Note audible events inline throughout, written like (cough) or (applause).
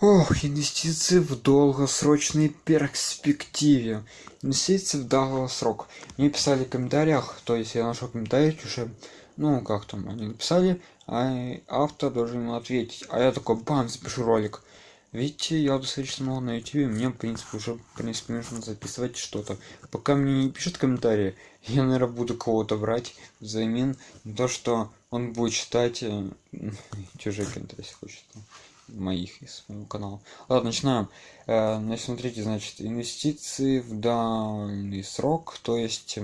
Ох, инвестиции в долгосрочной перспективе. Инвестиции в долгосрок. Мне писали в комментариях, то есть я нашел комментарий уже, ну как там, они написали, а автор должен ему ответить. А я такой, бам, запишу ролик. Видите, я достаточно много на YouTube, мне, в принципе, уже, в принципе, нужно записывать что-то. Пока мне не пишут комментарии, (laughs) я, наверное, буду кого-то брать взамен то, что он будет читать э, (laughs) чужие комментарии, если хочет моих из моего канала. Ладно начинаем. Э, значит смотрите значит инвестиции в данный срок то есть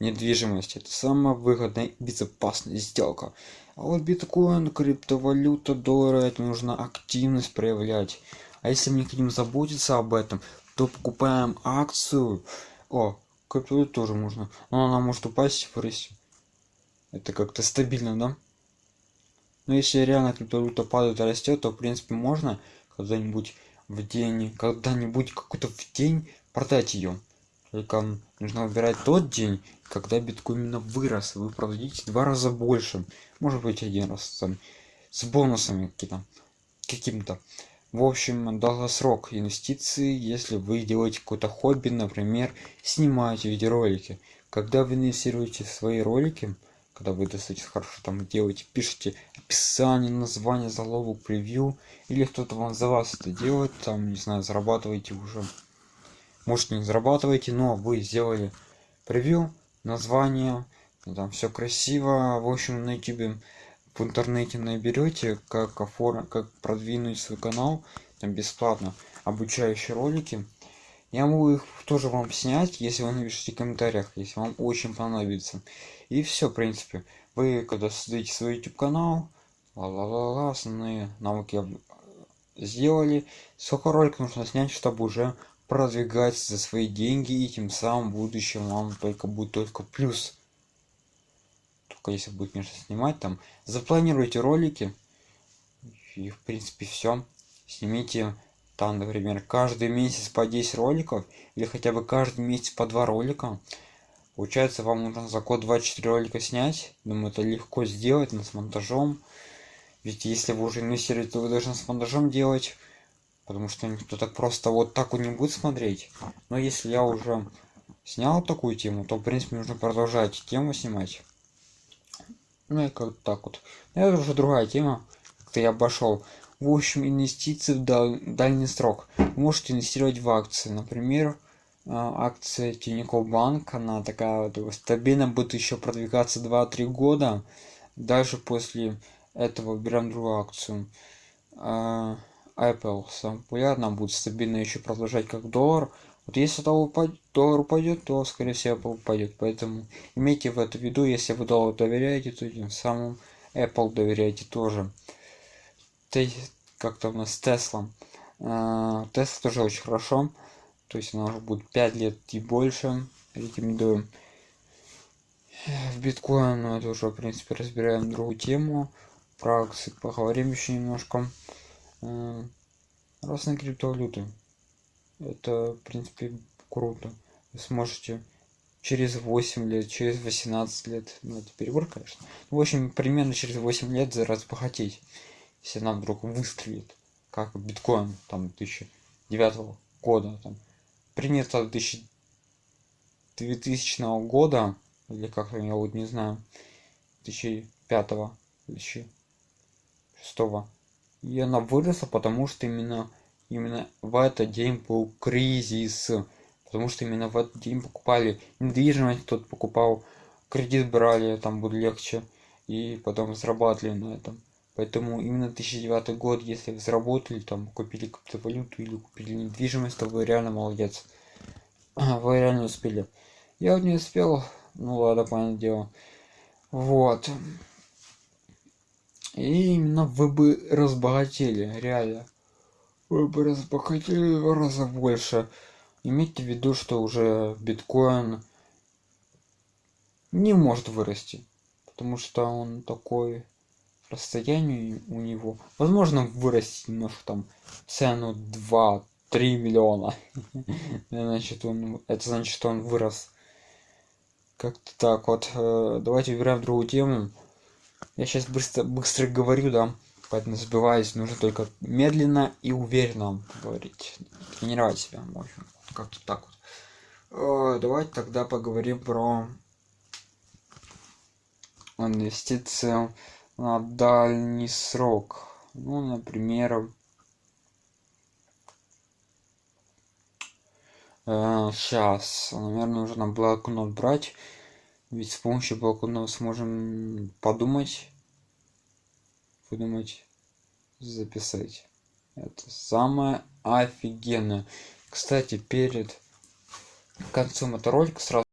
недвижимость это самая выгодная и безопасная сделка. А вот биткоин криптовалюта доллары это нужно активность проявлять. А если мы не хотим заботиться об этом то покупаем акцию. О криптовалюту тоже можно. Но она может упасть в вырасти. Это как-то стабильно да но ну, если реально криптовалюта падает и растет, то в принципе можно когда-нибудь в день, когда-нибудь какой-то в день продать ее. Только нужно выбирать тот день, когда биткоин именно вырос, вы продадите два раза больше, может быть один раз там, с бонусами какие-то, каким-то. В общем, долгосрок инвестиции, если вы делаете какое-то хобби, например, снимаете видеоролики. Когда вы инвестируете в свои ролики, когда вы достаточно хорошо там делаете пишите описание название заголовок превью или кто-то вам за вас это делает там не знаю зарабатываете уже. Может не зарабатываете но вы сделали превью название там все красиво. В общем на youtube в интернете наберете как оформить как продвинуть свой канал там бесплатно обучающие ролики я могу их тоже вам снять если вы напишите в комментариях если вам очень понадобится. И все в принципе. Вы когда создаете свой youtube канал ла ла ла ла основные навыки сделали. Сколько роликов нужно снять чтобы уже продвигать за свои деньги и тем самым в будущем вам только будет только плюс. Только если будет конечно снимать там. Запланируйте ролики. И в принципе все снимите там например каждый месяц по 10 роликов или хотя бы каждый месяц по два ролика. Получается вам нужно за код 24 ролика снять. Думаю это легко сделать но с монтажом. Ведь если вы уже инвестируете то вы должны с монтажом делать потому что никто так просто вот так вот не будет смотреть. Но если я уже снял такую тему то в принципе нужно продолжать тему снимать. Ну и как так вот. Это уже другая тема. Как-то я обошел в общем инвестиции в дальний срок вы можете инвестировать в акции например а, акция Тинькофф Банк, она такая вот стабильно будет еще продвигаться 2-3 года. Даже после этого берем другую акцию. А, Apple самая популярная, будет стабильно еще продолжать как доллар. Вот если доллар упадет, доллар упадет, то скорее всего Apple упадет. Поэтому имейте в это виду, если вы доллар доверяете, то тем самым Apple доверяете тоже. Как-то у нас Tesla. Tesla тоже очень хорошо. То есть она уже будет 5 лет и больше рекомендую. В биткоин но это уже в принципе разбираем другую тему. Про акции поговорим еще немножко. Э, разные криптовалюты. Это в принципе круто. Вы сможете через 8 лет через 18 лет ну это перебор конечно. В общем примерно через 8 лет за раз разбогатеть если она вдруг выстрелит как биткоин там 2009 года там принято 2000 года или как я вот не знаю 2005 2006 и она выросла потому что именно именно в этот день был кризис потому что именно в этот день покупали недвижимость кто-то покупал кредит брали там будет легче и потом зарабатывали на этом поэтому именно 2009 год если вы заработали там купили криптовалюту или купили недвижимость то вы реально молодец. Вы реально успели. Я вот не успел ну ладно понятное дело. Вот. И именно вы бы разбогатели реально. Вы бы разбогатели в два раза больше. Имейте в виду что уже биткоин не может вырасти потому что он такой расстояние у него. Возможно вырасти немножко там цену 2 3 миллиона (laughs) значит он это значит что он вырос. Как-то так вот. Э, давайте выбираем другую тему. Я сейчас быстро быстро говорю да поэтому забиваясь нужно только медленно и уверенно говорить. Тренировать себя в общем как-то так вот. Давайте тогда поговорим про инвестиции на дальний срок. Ну например сейчас наверное нужно блокнот брать. Ведь с помощью блокнота сможем подумать подумать записать. Это самое офигенное. Кстати перед концом этого ролика сразу